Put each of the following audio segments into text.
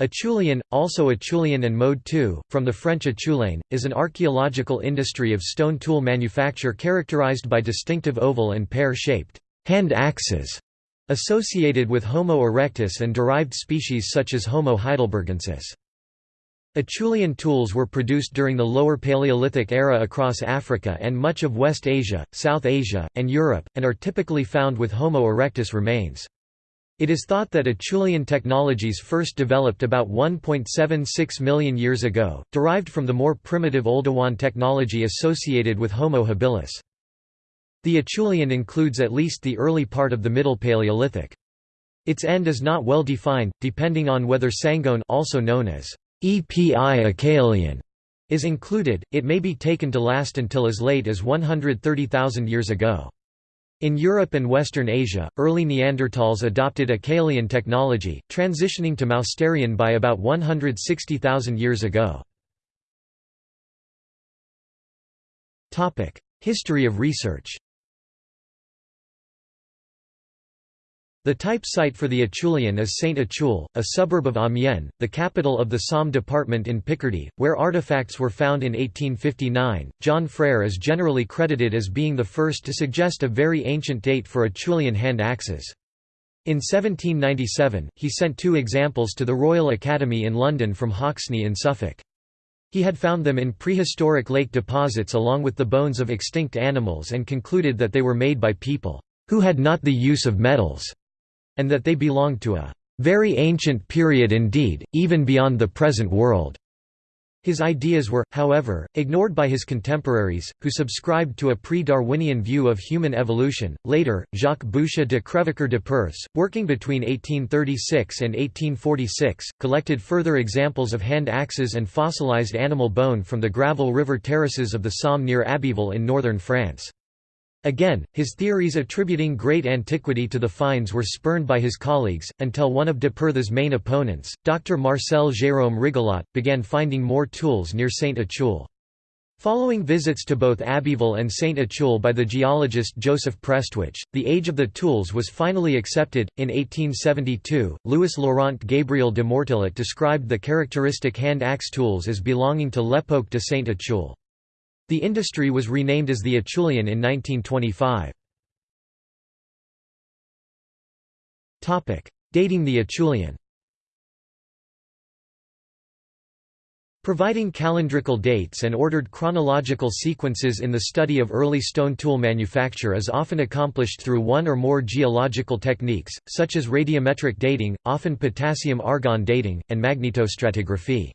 Acheulean, also Acheulean and Mode 2, from the French acheulein, is an archaeological industry of stone tool manufacture characterized by distinctive oval and pear-shaped hand axes associated with Homo erectus and derived species such as Homo heidelbergensis. Acheulean tools were produced during the Lower Paleolithic era across Africa and much of West Asia, South Asia, and Europe, and are typically found with Homo erectus remains. It is thought that Acheulean technologies first developed about 1.76 million years ago, derived from the more primitive Oldowan technology associated with Homo habilis. The Acheulean includes at least the early part of the Middle Paleolithic. Its end is not well defined, depending on whether Sangoan also known as EPI Acheulean is included, it may be taken to last until as late as 130,000 years ago. In Europe and Western Asia, early Neanderthals adopted Acheulean technology, transitioning to Mousterian by about 160,000 years ago. History of research The type site for the Acheulean is Saint-Acheule, a suburb of Amiens, the capital of the Somme department in Picardy, where artifacts were found in 1859. John Frere is generally credited as being the first to suggest a very ancient date for Acheulean hand axes. In 1797, he sent two examples to the Royal Academy in London from Hoxne in Suffolk. He had found them in prehistoric lake deposits along with the bones of extinct animals and concluded that they were made by people who had not the use of metals and that they belonged to a very ancient period indeed, even beyond the present world. His ideas were, however, ignored by his contemporaries, who subscribed to a pre-Darwinian view of human evolution. Later, Jacques Boucher de Crèvecoeur de Perthes, working between 1836 and 1846, collected further examples of hand axes and fossilized animal bone from the gravel river terraces of the Somme near Abbeville in northern France. Again, his theories attributing great antiquity to the finds were spurned by his colleagues, until one of de Perthes' main opponents, Dr. Marcel Jérôme Rigolot, began finding more tools near Saint-Acheulean. Following visits to both Abbeville and Saint-Acheulean by the geologist Joseph Prestwich, the age of the tools was finally accepted. In 1872, Louis Laurent Gabriel de Mortillet described the characteristic hand axe tools as belonging to L'Époque de Saint-Acheulean. The industry was renamed as the Acheulean in 1925. Dating the Acheulean Providing calendrical dates and ordered chronological sequences in the study of early stone tool manufacture is often accomplished through one or more geological techniques, such as radiometric dating, often potassium-argon dating, and magnetostratigraphy.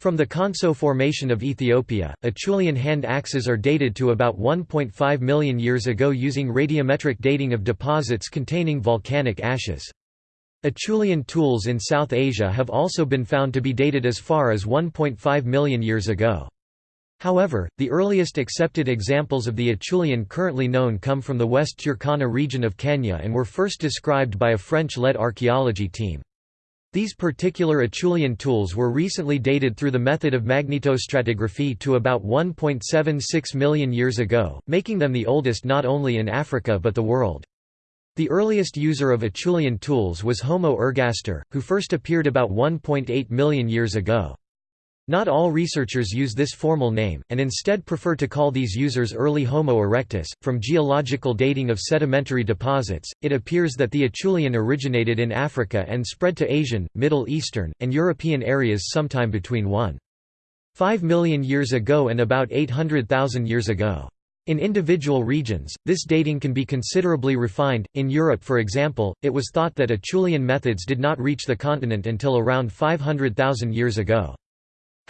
From the Konso Formation of Ethiopia, Acheulean hand axes are dated to about 1.5 million years ago using radiometric dating of deposits containing volcanic ashes. Acheulean tools in South Asia have also been found to be dated as far as 1.5 million years ago. However, the earliest accepted examples of the Acheulean currently known come from the West Turkana region of Kenya and were first described by a French-led archaeology team. These particular Acheulean tools were recently dated through the method of magnetostratigraphy to about 1.76 million years ago, making them the oldest not only in Africa but the world. The earliest user of Acheulean tools was Homo ergaster, who first appeared about 1.8 million years ago. Not all researchers use this formal name, and instead prefer to call these users early Homo erectus. From geological dating of sedimentary deposits, it appears that the Acheulean originated in Africa and spread to Asian, Middle Eastern, and European areas sometime between 1.5 million years ago and about 800,000 years ago. In individual regions, this dating can be considerably refined. In Europe, for example, it was thought that Acheulean methods did not reach the continent until around 500,000 years ago.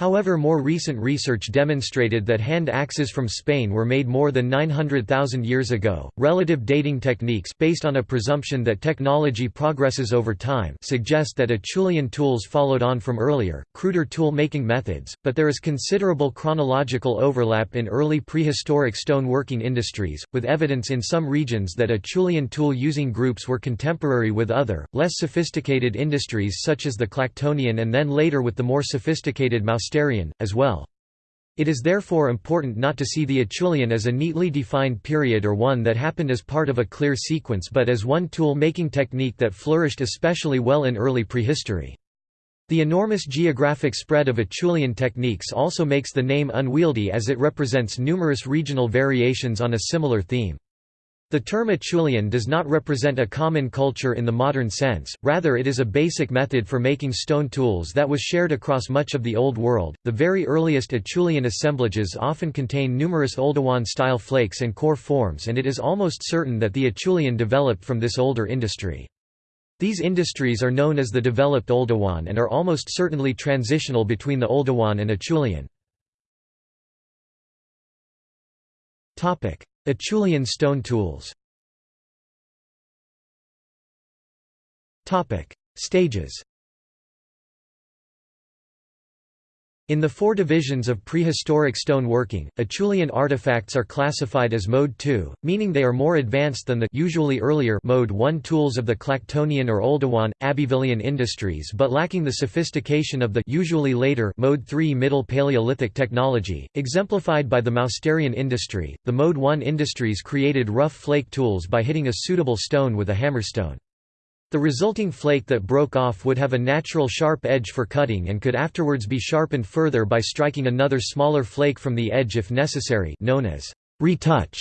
However more recent research demonstrated that hand axes from Spain were made more than 900,000 years ago. Relative dating techniques based on a presumption that technology progresses over time suggest that Acheulean tools followed on from earlier, cruder tool making methods, but there is considerable chronological overlap in early prehistoric stone working industries, with evidence in some regions that Acheulean tool using groups were contemporary with other, less sophisticated industries such as the Clactonian and then later with the more sophisticated Mouse as well. It is therefore important not to see the Acheulean as a neatly defined period or one that happened as part of a clear sequence but as one tool-making technique that flourished especially well in early prehistory. The enormous geographic spread of Acheulean techniques also makes the name unwieldy as it represents numerous regional variations on a similar theme. The term Acheulean does not represent a common culture in the modern sense, rather, it is a basic method for making stone tools that was shared across much of the Old World. The very earliest Acheulean assemblages often contain numerous Oldowan style flakes and core forms, and it is almost certain that the Acheulean developed from this older industry. These industries are known as the developed Oldowan and are almost certainly transitional between the Oldowan and Acheulean. Acheulean stone tools. Stages In the four divisions of prehistoric stone working, Acheulean artifacts are classified as Mode 2, meaning they are more advanced than the usually earlier Mode 1 tools of the Clactonian or Oldowan, Abbevillean industries but lacking the sophistication of the usually later Mode 3 Middle Paleolithic technology, exemplified by the Mousterian industry. The Mode 1 industries created rough flake tools by hitting a suitable stone with a hammerstone. The resulting flake that broke off would have a natural sharp edge for cutting and could afterwards be sharpened further by striking another smaller flake from the edge if necessary known as retouch.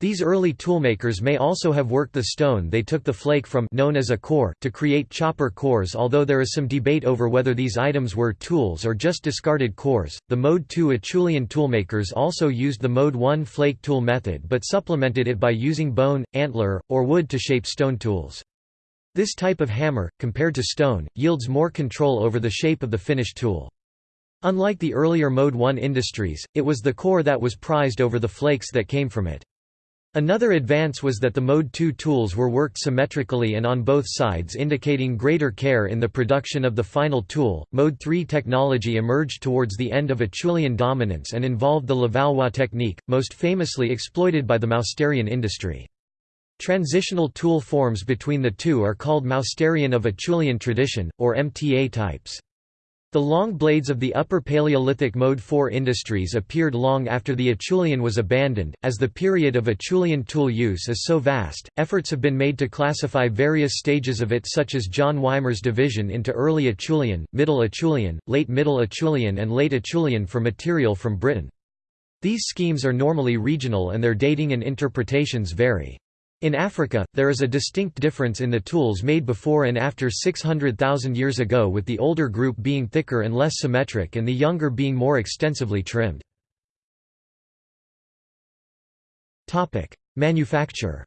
These early toolmakers may also have worked the stone they took the flake from known as a core to create chopper cores although there is some debate over whether these items were tools or just discarded cores. The Mode 2 Acheulean toolmakers also used the Mode 1 flake tool method but supplemented it by using bone, antler, or wood to shape stone tools. This type of hammer, compared to stone, yields more control over the shape of the finished tool. Unlike the earlier Mode 1 industries, it was the core that was prized over the flakes that came from it. Another advance was that the Mode 2 tools were worked symmetrically and on both sides indicating greater care in the production of the final tool. Mode 3 technology emerged towards the end of Acheulean dominance and involved the Levallois technique, most famously exploited by the Mousterian industry. Transitional tool forms between the two are called Mousterian of Acheulean tradition, or MTA types. The long blades of the Upper Paleolithic Mode 4 industries appeared long after the Acheulean was abandoned. As the period of Acheulean tool use is so vast, efforts have been made to classify various stages of it, such as John Wymer's division into Early Acheulean, Middle Acheulean, Late Middle Acheulean, and Late Acheulean for material from Britain. These schemes are normally regional and their dating and interpretations vary. In Africa, there is a distinct difference in the tools made before and after 600,000 years ago with the older group being thicker and less symmetric and the younger being more extensively trimmed. Manufacture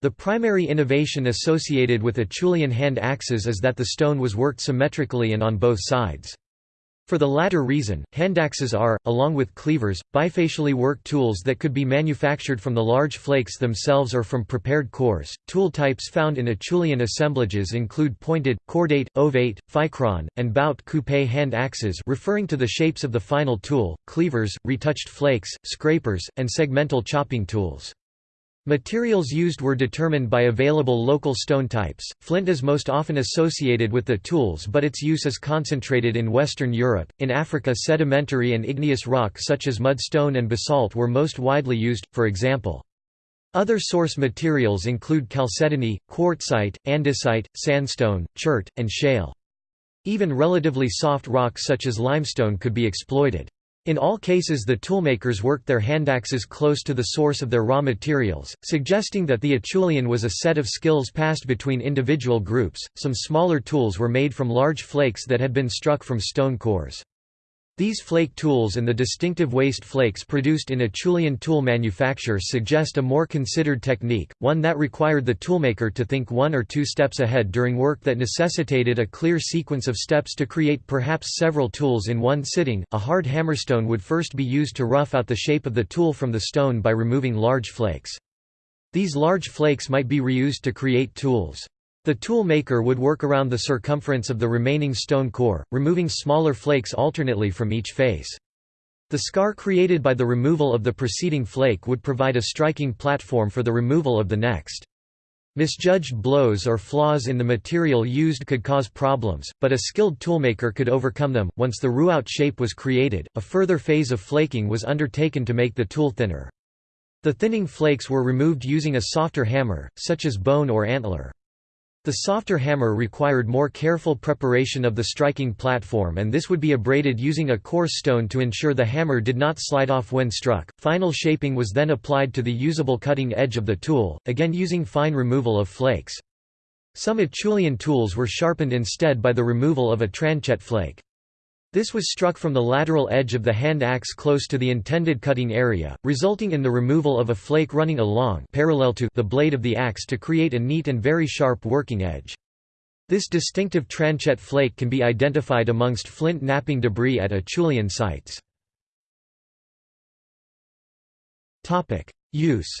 The primary innovation associated with Acheulean hand axes is that the stone was worked symmetrically and on both sides. For the latter reason, handaxes are, along with cleavers, bifacially worked tools that could be manufactured from the large flakes themselves or from prepared cores. Tool types found in Acheulean assemblages include pointed, cordate, ovate, ficron, and bout coupe hand axes referring to the shapes of the final tool, cleavers, retouched flakes, scrapers, and segmental chopping tools. Materials used were determined by available local stone types. Flint is most often associated with the tools, but its use is concentrated in Western Europe. In Africa, sedimentary and igneous rock such as mudstone and basalt were most widely used, for example. Other source materials include chalcedony, quartzite, andesite, sandstone, chert, and shale. Even relatively soft rocks such as limestone could be exploited. In all cases the toolmakers worked their handaxes close to the source of their raw materials, suggesting that the Acheulean was a set of skills passed between individual groups. Some smaller tools were made from large flakes that had been struck from stone cores. These flake tools and the distinctive waste flakes produced in Acheulean tool manufacture suggest a more considered technique, one that required the toolmaker to think one or two steps ahead during work that necessitated a clear sequence of steps to create perhaps several tools in one sitting. A hard hammerstone would first be used to rough out the shape of the tool from the stone by removing large flakes. These large flakes might be reused to create tools. The tool maker would work around the circumference of the remaining stone core, removing smaller flakes alternately from each face. The scar created by the removal of the preceding flake would provide a striking platform for the removal of the next. Misjudged blows or flaws in the material used could cause problems, but a skilled toolmaker could overcome them. Once the rough-out shape was created, a further phase of flaking was undertaken to make the tool thinner. The thinning flakes were removed using a softer hammer, such as bone or antler. The softer hammer required more careful preparation of the striking platform and this would be abraded using a coarse stone to ensure the hammer did not slide off when struck. Final shaping was then applied to the usable cutting edge of the tool, again using fine removal of flakes. Some Acheulean tools were sharpened instead by the removal of a tranchet flake. This was struck from the lateral edge of the hand axe close to the intended cutting area, resulting in the removal of a flake running along parallel to the blade of the axe to create a neat and very sharp working edge. This distinctive tranchet flake can be identified amongst flint knapping debris at Acheulean sites. Use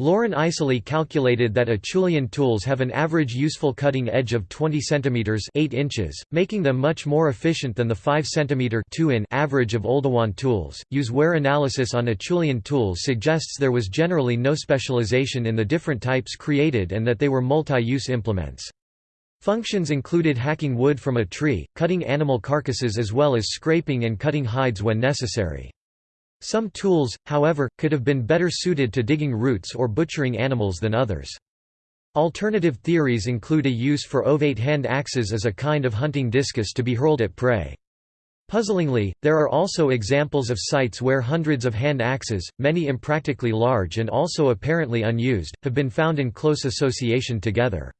Loren Eiseley calculated that Acheulean tools have an average useful cutting edge of 20 cm 8 inches, making them much more efficient than the 5 cm 2 in average of Oldowan tools. Use wear analysis on Acheulean tools suggests there was generally no specialization in the different types created and that they were multi-use implements. Functions included hacking wood from a tree, cutting animal carcasses as well as scraping and cutting hides when necessary. Some tools, however, could have been better suited to digging roots or butchering animals than others. Alternative theories include a use for ovate hand axes as a kind of hunting discus to be hurled at prey. Puzzlingly, there are also examples of sites where hundreds of hand axes, many impractically large and also apparently unused, have been found in close association together.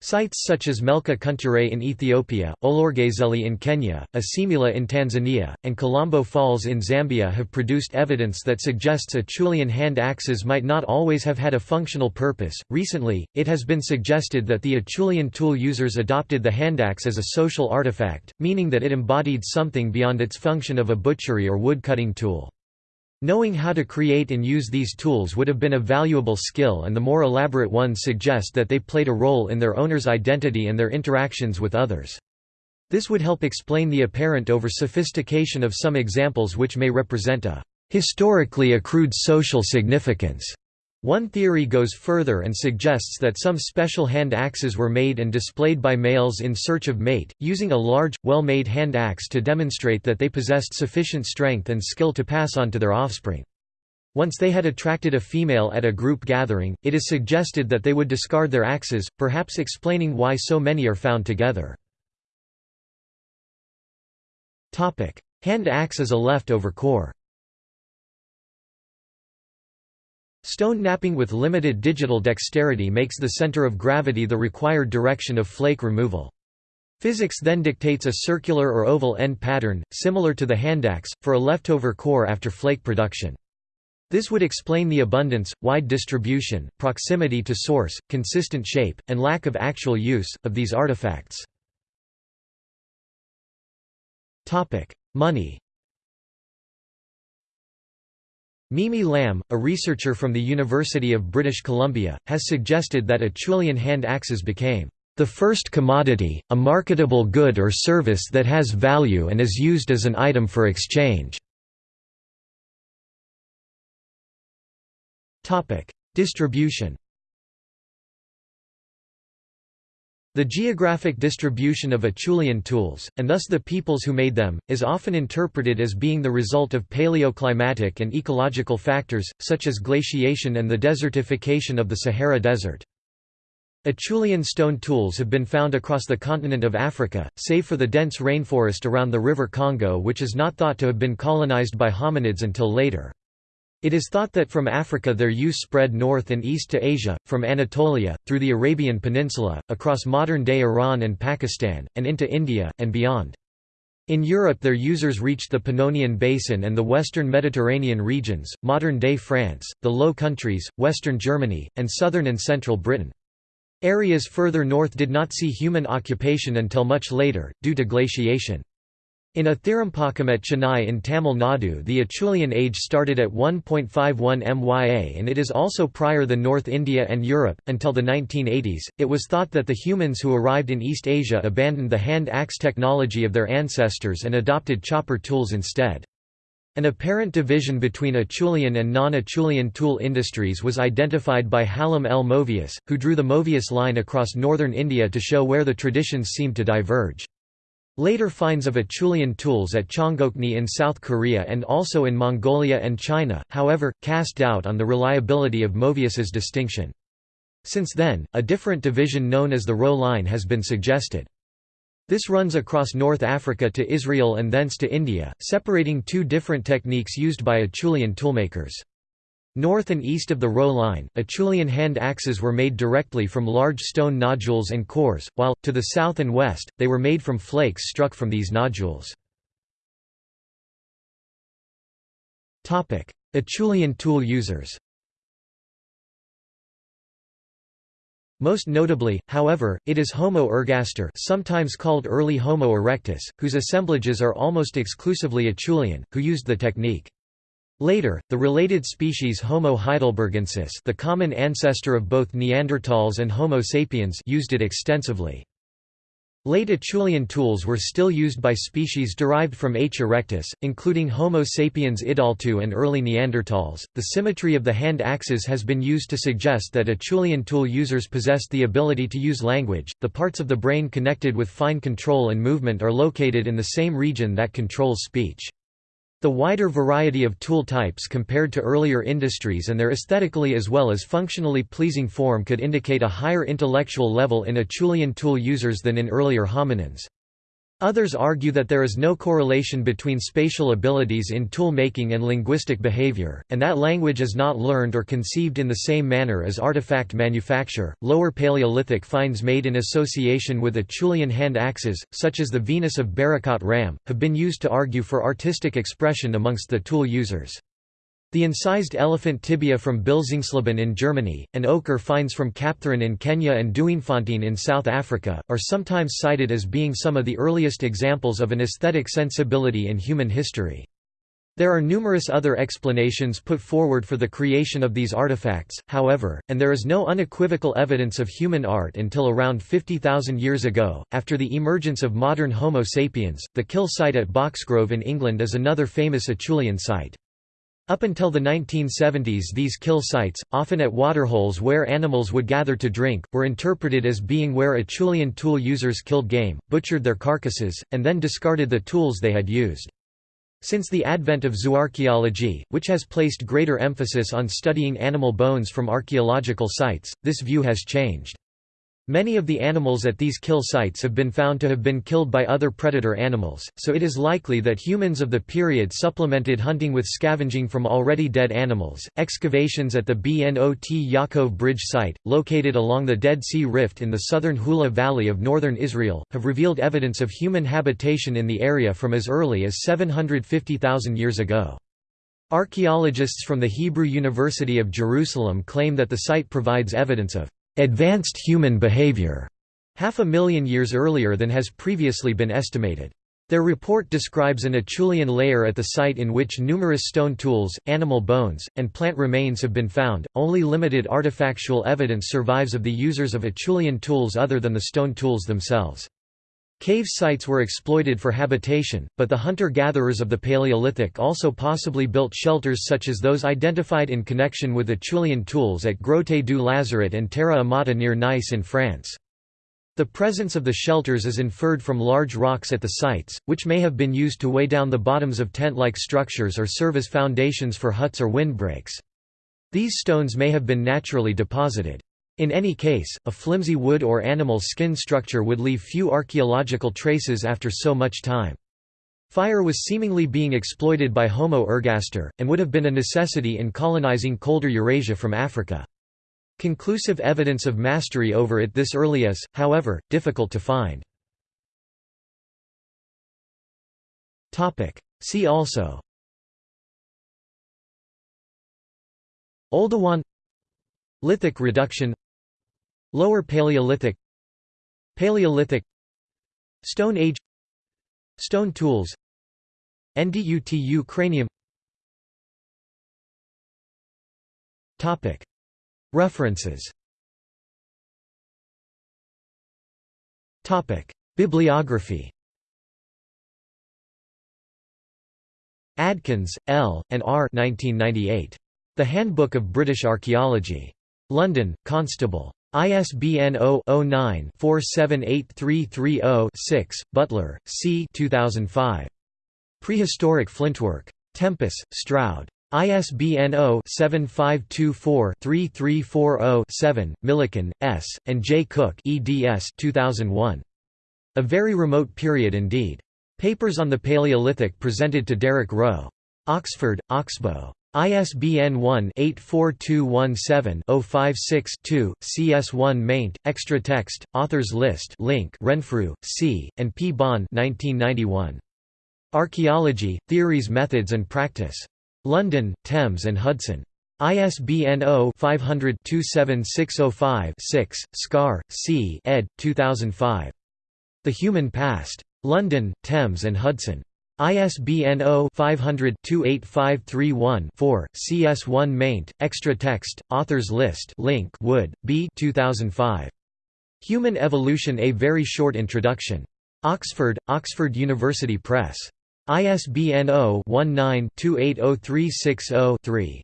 Sites such as Melka Kunture in Ethiopia, Olorgesailie in Kenya, Isimila in Tanzania, and Kalambo Falls in Zambia have produced evidence that suggests Acheulean hand axes might not always have had a functional purpose. Recently, it has been suggested that the Acheulean tool users adopted the handaxe as a social artifact, meaning that it embodied something beyond its function of a butchery or wood-cutting tool. Knowing how to create and use these tools would have been a valuable skill and the more elaborate ones suggest that they played a role in their owner's identity and their interactions with others. This would help explain the apparent over-sophistication of some examples which may represent a historically accrued social significance. One theory goes further and suggests that some special hand axes were made and displayed by males in search of mate, using a large, well-made hand axe to demonstrate that they possessed sufficient strength and skill to pass on to their offspring. Once they had attracted a female at a group gathering, it is suggested that they would discard their axes, perhaps explaining why so many are found together. Hand axe as a leftover core Stone knapping with limited digital dexterity makes the center of gravity the required direction of flake removal. Physics then dictates a circular or oval end pattern, similar to the handaxe, for a leftover core after flake production. This would explain the abundance, wide distribution, proximity to source, consistent shape, and lack of actual use, of these artifacts. Money Mimi Lam, a researcher from the University of British Columbia, has suggested that a Acheulean hand axes became the first commodity, a marketable good or service that has value and is used as an item for exchange. Distribution The geographic distribution of Acheulean tools, and thus the peoples who made them, is often interpreted as being the result of paleoclimatic and ecological factors, such as glaciation and the desertification of the Sahara Desert. Acheulean stone tools have been found across the continent of Africa, save for the dense rainforest around the River Congo which is not thought to have been colonized by hominids until later. It is thought that from Africa their use spread north and east to Asia, from Anatolia, through the Arabian Peninsula, across modern-day Iran and Pakistan, and into India, and beyond. In Europe their users reached the Pannonian Basin and the western Mediterranean regions, modern-day France, the Low Countries, western Germany, and southern and central Britain. Areas further north did not see human occupation until much later, due to glaciation. In Attirampakkam at Chennai in Tamil Nadu the Acheulean age started at 1.51 MYA and it is also prior than North India and Europe. Until the 1980s, it was thought that the humans who arrived in East Asia abandoned the hand axe technology of their ancestors and adopted chopper tools instead. An apparent division between Acheulean and non-Acheulean tool industries was identified by Hallam L. Movius, who drew the Movius line across northern India to show where the traditions seemed to diverge. Later finds of Acheulean tools at Cheongokni in South Korea and also in Mongolia and China, however, cast doubt on the reliability of Movius's distinction. Since then, a different division known as the Roe line has been suggested. This runs across North Africa to Israel and thence to India, separating two different techniques used by Acheulean toolmakers. North and east of the Roe line, Acheulean hand axes were made directly from large stone nodules and cores, while, to the south and west, they were made from flakes struck from these nodules. Acheulean tool users Most notably, however, it is Homo ergaster sometimes called early Homo erectus, whose assemblages are almost exclusively Acheulean, who used the technique. Later, the related species Homo heidelbergensis the common ancestor of both Neanderthals and Homo sapiens used it extensively. Late Acheulean tools were still used by species derived from H. erectus, including Homo sapiens idaltu and early Neanderthals. The symmetry of the hand axes has been used to suggest that Acheulean tool users possessed the ability to use language. The parts of the brain connected with fine control and movement are located in the same region that controls speech. The wider variety of tool types compared to earlier industries and their aesthetically as well as functionally pleasing form could indicate a higher intellectual level in Acheulean tool users than in earlier hominins. Others argue that there is no correlation between spatial abilities in tool making and linguistic behavior, and that language is not learned or conceived in the same manner as artifact manufacture. Lower Paleolithic finds made in association with Acheulean hand axes, such as the Venus of Berekhat Ram, have been used to argue for artistic expression amongst the tool users. The incised elephant tibia from Bilzingsleben in Germany, and ochre finds from Kapthurin in Kenya and Duinefontein in South Africa, are sometimes cited as being some of the earliest examples of an aesthetic sensibility in human history. There are numerous other explanations put forward for the creation of these artifacts, however, and there is no unequivocal evidence of human art until around 50,000 years ago. After the emergence of modern Homo sapiens, the kill site at Boxgrove in England is another famous Acheulean site. Up until the 1970s these kill sites, often at waterholes where animals would gather to drink, were interpreted as being where Acheulean tool users killed game, butchered their carcasses, and then discarded the tools they had used. Since the advent of zooarchaeology, which has placed greater emphasis on studying animal bones from archaeological sites, this view has changed. Many of the animals at these kill sites have been found to have been killed by other predator animals, so it is likely that humans of the period supplemented hunting with scavenging from already dead animals. Excavations at the Bnot Yaakov Bridge site, located along the Dead Sea Rift in the southern Hula Valley of northern Israel, have revealed evidence of human habitation in the area from as early as 750,000 years ago. Archaeologists from the Hebrew University of Jerusalem claim that the site provides evidence of advanced human behavior, half a million years earlier than has previously been estimated. Their report describes an Acheulean layer at the site in which numerous stone tools, animal bones, and plant remains have been found. Only limited artifactual evidence survives of the users of Acheulean tools other than the stone tools themselves. Cave sites were exploited for habitation, but the hunter-gatherers of the Paleolithic also possibly built shelters such as those identified in connection with Acheulean tools at Grotte du Lazaret and Terra Amata near Nice in France. The presence of the shelters is inferred from large rocks at the sites, which may have been used to weigh down the bottoms of tent-like structures or serve as foundations for huts or windbreaks. These stones may have been naturally deposited. In any case, a flimsy wood or animal skin structure would leave few archaeological traces after so much time. Fire was seemingly being exploited by Homo ergaster, and would have been a necessity in colonizing colder Eurasia from Africa. Conclusive evidence of mastery over it this early is, however, difficult to find. See also Oldowan Lithic reduction Lower Paleolithic Paleolithic Stone Age Stone tools Ndutu cranium References Bibliography Adkins, L., and R. 1998. The Handbook of British Archaeology. London, Constable. ISBN 0-09-478330-6, Butler, C. 2005. Prehistoric Flintwork. Tempus, Stroud. ISBN 0-7524-3340-7, Milliken, S., and J. Cook eds 2001. A very remote period indeed. Papers on the Paleolithic presented to Derek Roe. Oxford, Oxbow. ISBN 1-84217-056-2, CS1 maint, extra text, authors list link Renfrew, C., and P. Bahn 1991. Archaeology, Theories Methods and Practice. London, Thames and Hudson. ISBN 0-500-27605-6, Scarre, C. ed. 2005. The Human Past. London, Thames and Hudson. ISBN 0-500-28531-4, CS1 maint, extra text, authors list link Wood, B 2005. Human Evolution A Very Short Introduction. Oxford, Oxford University Press. ISBN 0-19-280360-3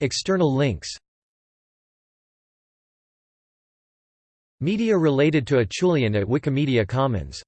External links Media related to Acheulean at Wikimedia Commons